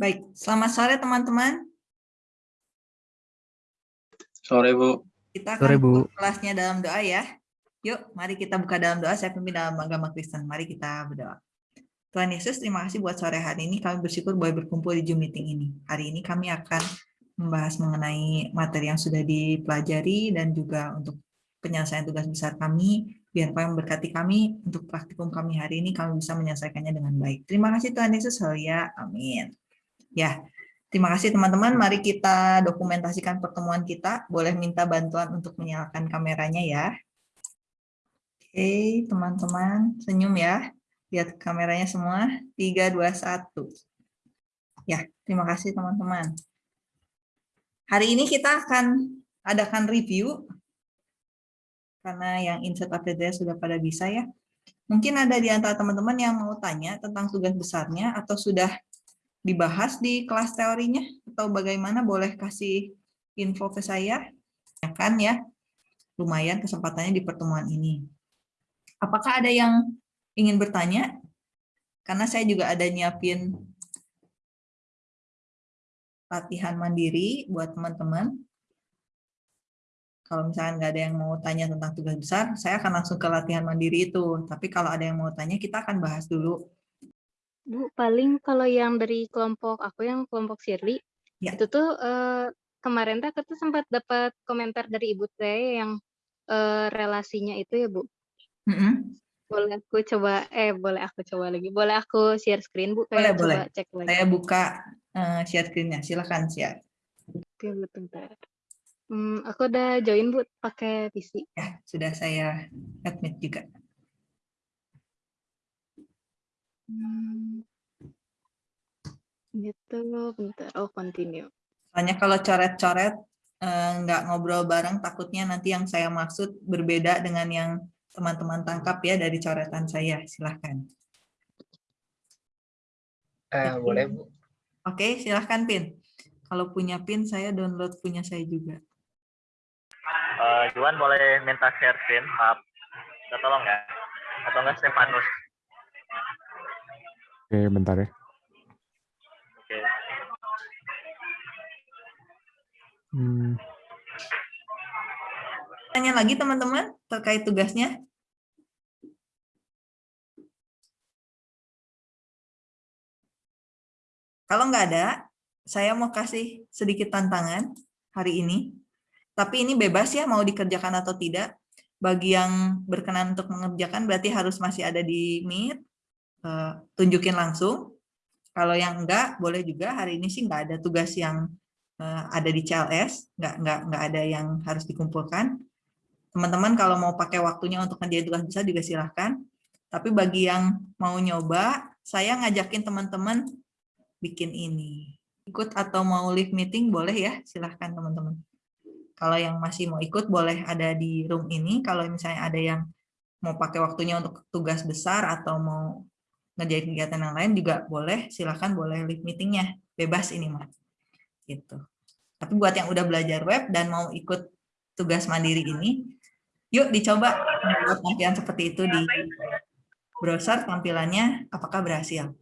Baik, selamat sore teman-teman. Sore, Bu. Kita akan Sore, Bu. kelasnya dalam doa ya. Yuk, mari kita buka dalam doa. Saya pimpin dalam agama Kristen. Mari kita berdoa. Tuhan Yesus, terima kasih buat sore hari ini. Kami bersyukur boleh berkumpul di Zoom meeting ini. Hari ini kami akan membahas mengenai materi yang sudah dipelajari dan juga untuk penyelesaian tugas besar kami. Biar Tuhan memberkati kami untuk praktikum kami hari ini, kami bisa menyelesaikannya dengan baik. Terima kasih Tuhan Yesus. Haleluya. Amin. Ya, terima kasih teman-teman. Mari kita dokumentasikan pertemuan kita. Boleh minta bantuan untuk menyalakan kameranya ya. Oke, teman-teman. Senyum ya. Lihat kameranya semua. 3, 2, 1. Ya, terima kasih teman-teman. Hari ini kita akan adakan review. Karena yang insert update sudah pada bisa ya. Mungkin ada di antara teman-teman yang mau tanya tentang tugas besarnya atau sudah dibahas di kelas teorinya atau bagaimana boleh kasih info ke saya? Ya kan ya. Lumayan kesempatannya di pertemuan ini. Apakah ada yang ingin bertanya? Karena saya juga ada nyiapin latihan mandiri buat teman-teman. Kalau misalnya nggak ada yang mau tanya tentang tugas besar saya akan langsung ke latihan mandiri itu. Tapi kalau ada yang mau tanya kita akan bahas dulu Bu, paling kalau yang dari kelompok aku yang kelompok Shirley, Ya. itu tuh eh, kemarin tuh aku tuh sempat dapat komentar dari ibu saya yang eh, relasinya itu ya Bu. Mm-mm. Boleh aku coba, eh boleh aku coba lagi. Boleh aku share screen Bu? Boleh, Kayak boleh. coba cek lagi. saya buka eh, share screen-nya silahkan share Oke, bentar. Hmm, aku udah join Bu pakai PC. ya sudah saya admit juga Hmm. Gitu, bentar. Oh, continue. Soalnya kalau coret-coret eh, nggak ngobrol bareng, takutnya nanti yang saya maksud berbeda dengan yang teman-teman tangkap ya dari coretan saya. Silahkan. Eh, boleh, Bu. Oke, silahkan Pin. Kalau punya Pin, saya download punya saya juga. Eh, Juan boleh minta share screen, maaf. Minta tolong ya. Atau enggak Stefanus. Oke, bentar ya. Oke. Hmm, Tanya lagi teman-teman terkait tugasnya. Kalau nggak ada, saya mau kasih sedikit tantangan hari ini. Tapi ini bebas ya mau dikerjakan atau tidak. Bagi yang berkenan untuk mengerjakan berarti harus masih ada di Meet. Eh, tunjukin langsung. Kalau yang enggak, boleh juga hari ini sih nggak ada tugas yang eh, ada di CLS, nggak nggak nggak ada yang harus dikumpulkan. Teman-teman kalau mau pakai waktunya untuk ngerjain tugas besar juga silahkan. Tapi bagi yang mau nyoba, saya ngajakin teman-teman bikin ini. Ikut atau mau live meeting boleh ya, silahkan teman-teman. Kalau yang masih mau ikut boleh ada di room ini. Kalau misalnya ada yang mau pakai waktunya untuk tugas besar atau mau ngerjain kegiatan yang lain juga boleh, silahkan boleh live meetingnya. Bebas ini mah. Gitu. Tapi buat yang udah belajar web dan mau ikut tugas mandiri ini, yuk dicoba membuat tampilan seperti itu di browser tampilannya apakah berhasil.